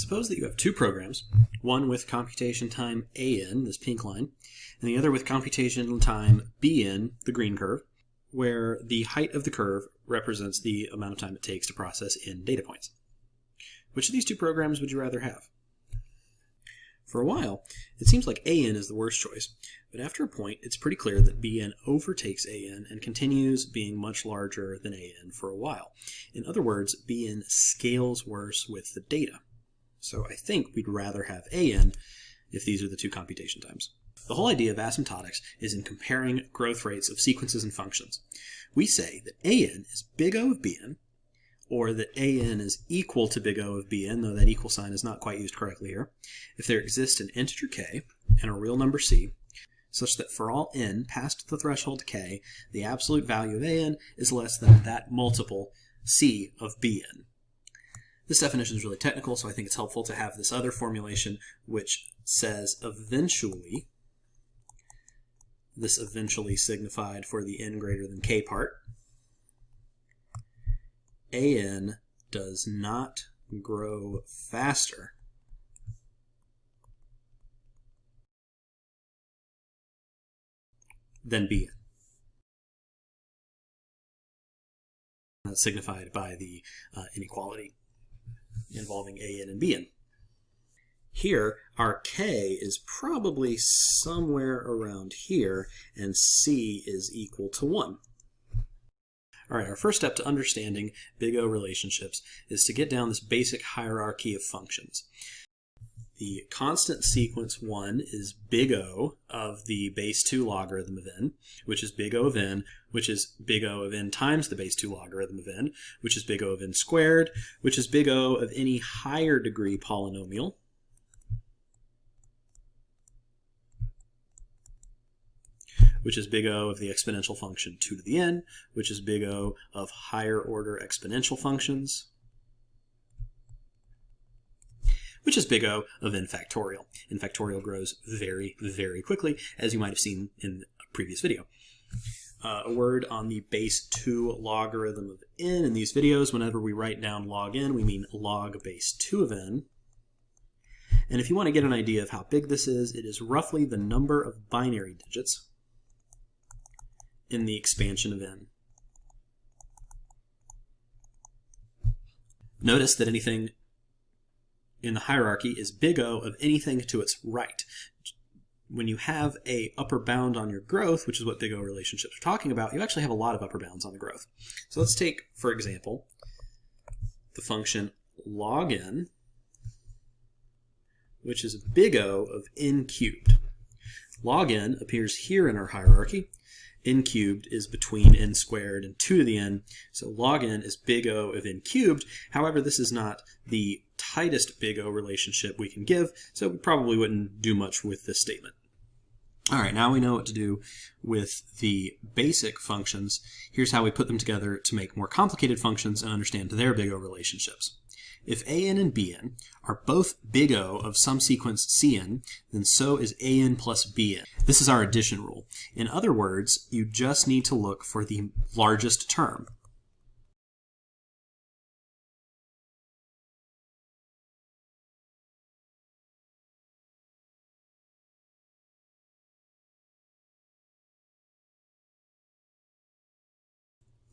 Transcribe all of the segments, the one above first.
Suppose that you have two programs, one with computation time an, this pink line, and the other with computation time bn, the green curve, where the height of the curve represents the amount of time it takes to process n data points. Which of these two programs would you rather have? For a while, it seems like AN is the worst choice, but after a point, it's pretty clear that BN overtakes AN and continues being much larger than AN for a while. In other words, BN scales worse with the data. So I think we'd rather have AN if these are the two computation times. The whole idea of asymptotics is in comparing growth rates of sequences and functions. We say that AN is big O of BN or that an is equal to big O of bn, though that equal sign is not quite used correctly here, if there exists an integer k and a real number c, such that for all n past the threshold k, the absolute value of an is less than that multiple c of bn. This definition is really technical, so I think it's helpful to have this other formulation, which says eventually, this eventually signified for the n greater than k part, AN does not grow faster than BN. That's signified by the uh, inequality involving AN and BN. Here, our K is probably somewhere around here, and C is equal to 1. All right, our first step to understanding big O relationships is to get down this basic hierarchy of functions. The constant sequence 1 is big O of the base 2 logarithm of n, which is big O of n, which is big O of n times the base 2 logarithm of n, which is big O of n squared, which is big O of any higher degree polynomial, which is big O of the exponential function 2 to the n, which is big O of higher order exponential functions, which is big O of n factorial. n factorial grows very, very quickly, as you might have seen in a previous video. Uh, a word on the base 2 logarithm of n in these videos. Whenever we write down log n, we mean log base 2 of n. And if you want to get an idea of how big this is, it is roughly the number of binary digits in the expansion of n. Notice that anything in the hierarchy is big O of anything to its right. When you have a upper bound on your growth, which is what big O relationships are talking about, you actually have a lot of upper bounds on the growth. So let's take, for example, the function log n, which is big O of n cubed. Log n appears here in our hierarchy, n cubed is between n squared and 2 to the n, so log n is big O of n cubed. However, this is not the tightest big O relationship we can give, so we probably wouldn't do much with this statement. All right, now we know what to do with the basic functions. Here's how we put them together to make more complicated functions and understand their big O relationships. If an and bn are both big O of some sequence cn, then so is an plus bn. This is our addition rule. In other words, you just need to look for the largest term.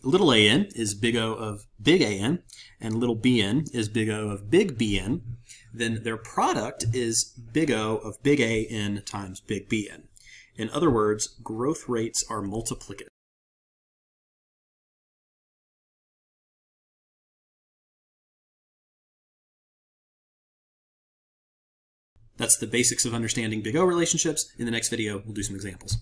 Little an is big O of big AN, and little bn is big O of big BN, then their product is big O of big AN times big BN. In other words, growth rates are multiplicative. That's the basics of understanding big O relationships. In the next video, we'll do some examples.